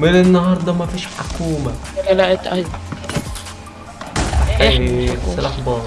من النهارده مفيش فيش حكومة. لا اهي إيه،, إيه سلاح باظ